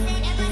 Never